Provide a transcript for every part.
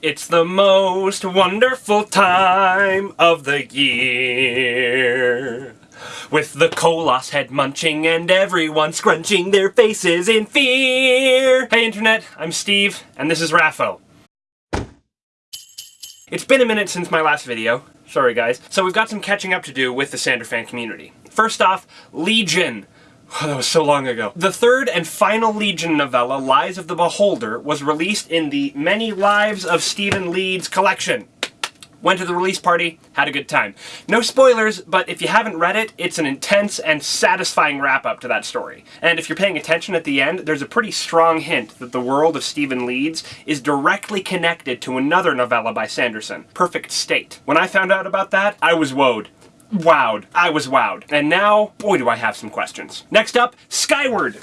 It's the most wonderful time of the year. With the Koloss head munching and everyone scrunching their faces in fear. Hey internet, I'm Steve, and this is Raffo. It's been a minute since my last video. Sorry guys. So we've got some catching up to do with the Sanderfan community. First off, Legion. Oh, that was so long ago. The third and final Legion novella, Lies of the Beholder, was released in the Many Lives of Stephen Leeds collection. Went to the release party, had a good time. No spoilers, but if you haven't read it, it's an intense and satisfying wrap-up to that story. And if you're paying attention at the end, there's a pretty strong hint that the world of Stephen Leeds is directly connected to another novella by Sanderson, Perfect State. When I found out about that, I was wowed wowed. I was wowed. And now, boy do I have some questions. Next up, Skyward.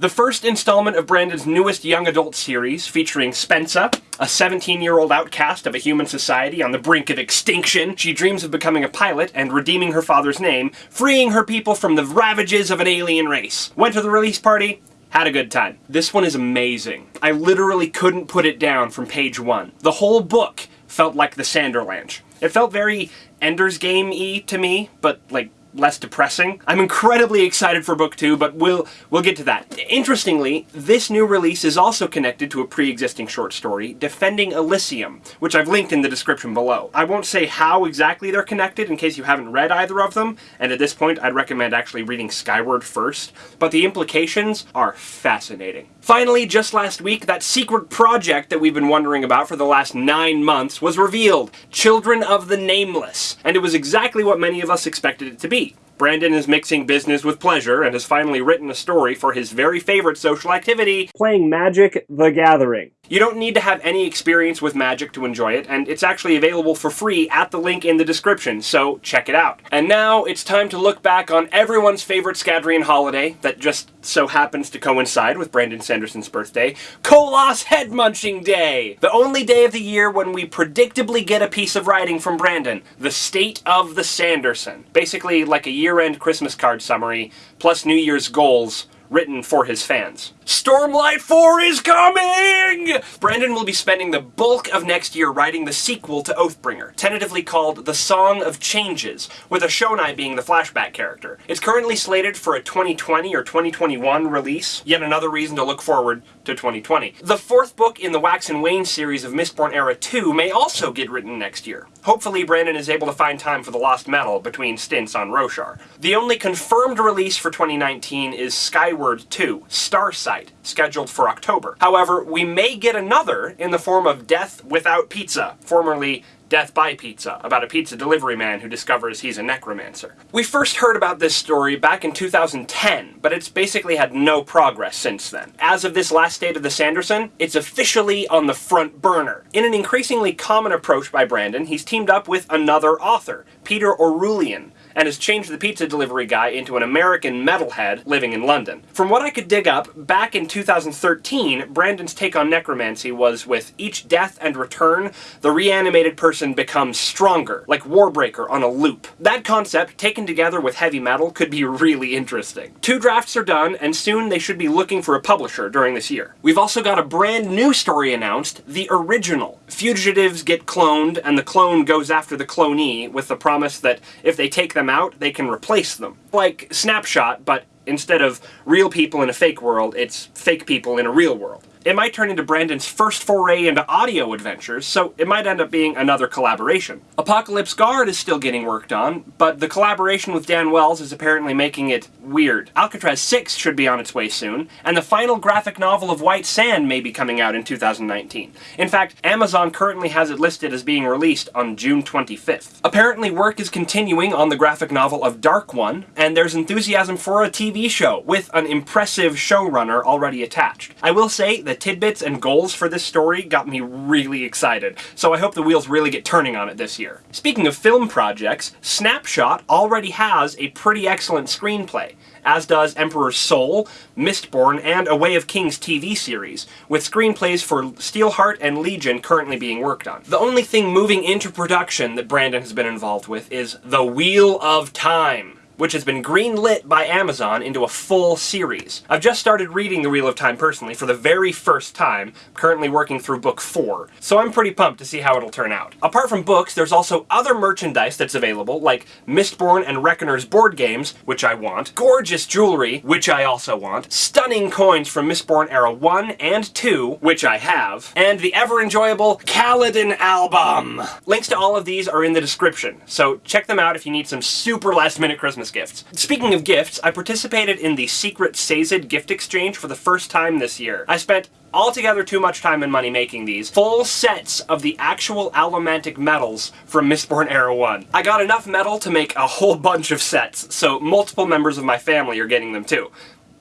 The first installment of Brandon's newest young adult series, featuring Spensa, a 17-year-old outcast of a human society on the brink of extinction. She dreams of becoming a pilot and redeeming her father's name, freeing her people from the ravages of an alien race. Went to the release party, had a good time. This one is amazing. I literally couldn't put it down from page one. The whole book felt like the Sanderlanche. It felt very Ender's Game-y to me, but like less depressing. I'm incredibly excited for book two, but we'll we'll get to that. Interestingly, this new release is also connected to a pre-existing short story, Defending Elysium, which I've linked in the description below. I won't say how exactly they're connected in case you haven't read either of them, and at this point I'd recommend actually reading Skyward first, but the implications are fascinating. Finally, just last week, that secret project that we've been wondering about for the last nine months was revealed, Children of the Nameless, and it was exactly what many of us expected it to be. Brandon is mixing business with pleasure and has finally written a story for his very favorite social activity, playing Magic the Gathering. You don't need to have any experience with Magic to enjoy it, and it's actually available for free at the link in the description, so check it out. And now it's time to look back on everyone's favorite Scadrian holiday that just so happens to coincide with Brandon Sanderson's birthday, Koloss Head Munching Day! The only day of the year when we predictably get a piece of writing from Brandon, the state of the Sanderson. Basically like a year-end Christmas card summary, plus New Year's goals, written for his fans. Stormlight 4 is coming! Brandon will be spending the bulk of next year writing the sequel to Oathbringer, tentatively called The Song of Changes, with Eshonai being the flashback character. It's currently slated for a 2020 or 2021 release, yet another reason to look forward to 2020. The fourth book in the Wax and Wayne series of Mistborn Era 2 may also get written next year. Hopefully Brandon is able to find time for the Lost Metal between stints on Roshar. The only confirmed release for 2019 is Skyward 2, Starsight, scheduled for October. However, we may get another in the form of Death Without Pizza, formerly Death by Pizza, about a pizza delivery man who discovers he's a necromancer. We first heard about this story back in 2010, but it's basically had no progress since then. As of this last State of the Sanderson, it's officially on the front burner. In an increasingly common approach by Brandon, he's teamed up with another author, Peter Orullian, and has changed the pizza delivery guy into an American metalhead living in London. From what I could dig up, back in 2013, Brandon's take on necromancy was with each death and return, the reanimated person becomes stronger, like Warbreaker on a loop. That concept, taken together with heavy metal, could be really interesting. Two drafts are done, and soon they should be looking for a publisher during this year. We've also got a brand new story announced, The Original. Fugitives get cloned, and the clone goes after the clonee with the promise that if they take them out, they can replace them. Like Snapshot, but instead of real people in a fake world, it's fake people in a real world. It might turn into Brandon's first foray into audio adventures, so it might end up being another collaboration. Apocalypse Guard is still getting worked on, but the collaboration with Dan Wells is apparently making it weird. Alcatraz 6 should be on its way soon, and the final graphic novel of White Sand may be coming out in 2019. In fact, Amazon currently has it listed as being released on June 25th. Apparently work is continuing on the graphic novel of Dark One, and there's enthusiasm for a TV show, with an impressive showrunner already attached. I will say the tidbits and goals for this story got me really excited, so I hope the wheels really get turning on it this year. Speaking of film projects, Snapshot already has a pretty excellent screenplay, as does Emperor's Soul, Mistborn, and A Way of Kings TV series, with screenplays for Steelheart and Legion currently being worked on. The only thing moving into production that Brandon has been involved with is The Wheel of Time, which has been greenlit by Amazon into a full series. I've just started reading The Wheel of Time personally for the very first time, currently working through book 4, so I'm pretty pumped to see how it'll turn out. Apart from books, there's also other merchandise that's available, like Mistborn and Reckoner's board games, which I want, gorgeous jewelry, which I also want, stunning coins from Mistborn Era 1 and 2, which I have, and the ever-enjoyable Kaladin album! Links to all of these are in the description, so check them out if you need some super last-minute Christmas gifts. Speaking of gifts, I participated in the Secret Sazed gift exchange for the first time this year. I spent altogether too much time and money making these. Full sets of the actual allomantic metals from Mistborn Era 1. I got enough metal to make a whole bunch of sets, so multiple members of my family are getting them too.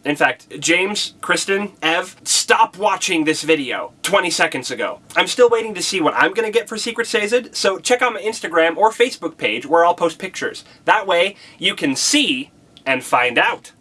In fact, James, Kristen, Ev, stop watching this video 20 seconds ago. I'm still waiting to see what I'm gonna get for Secret Sazed, so check out my Instagram or Facebook page where I'll post pictures. That way, you can see and find out.